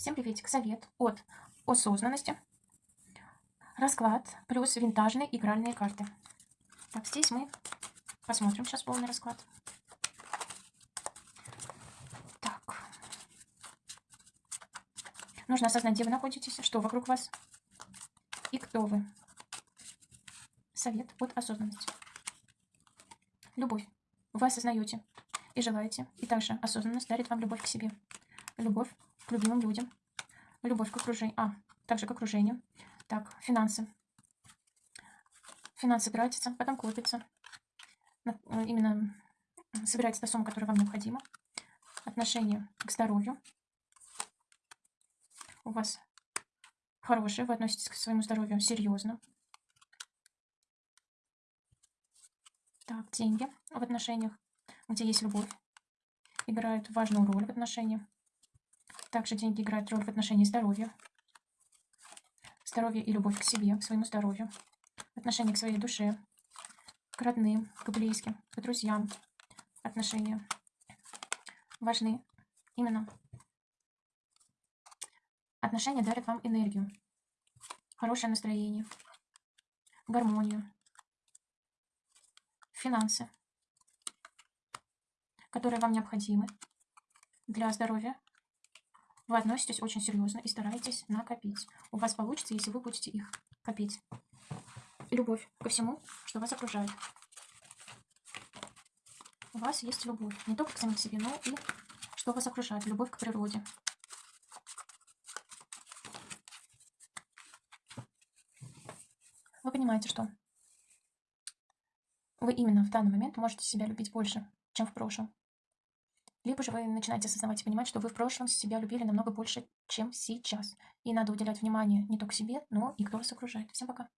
Всем приветик. Совет от осознанности. Расклад плюс винтажные игральные карты. Так, здесь мы посмотрим сейчас полный расклад. Так. Нужно осознать, где вы находитесь, что вокруг вас и кто вы. Совет от осознанности. Любовь. Вы осознаете и желаете, и также осознанность дарит вам любовь к себе. Любовь к любимым людям, любовь к окружению, а, также к окружению. Так, финансы. Финансы тратятся, потом копятся. Э, именно собирается та сумма, которая вам необходима. Отношение к здоровью. У вас хорошее, вы относитесь к своему здоровью серьезно. Так, деньги в отношениях, где есть любовь, играют важную роль в отношениях. Также деньги играют роль в отношении здоровья. Здоровье и любовь к себе, к своему здоровью. Отношение к своей душе, к родным, к близким, к друзьям. Отношения важны. Именно отношения дарят вам энергию, хорошее настроение, гармонию, финансы, которые вам необходимы для здоровья вы относитесь очень серьезно и стараетесь накопить. У вас получится, если вы будете их копить. Любовь ко всему, что вас окружает. У вас есть любовь. Не только к самим себе, но и что вас окружает. Любовь к природе. Вы понимаете, что вы именно в данный момент можете себя любить больше, чем в прошлом. Либо же вы начинаете осознавать и понимать, что вы в прошлом себя любили намного больше, чем сейчас. И надо уделять внимание не только себе, но и кто вас окружает. Всем пока.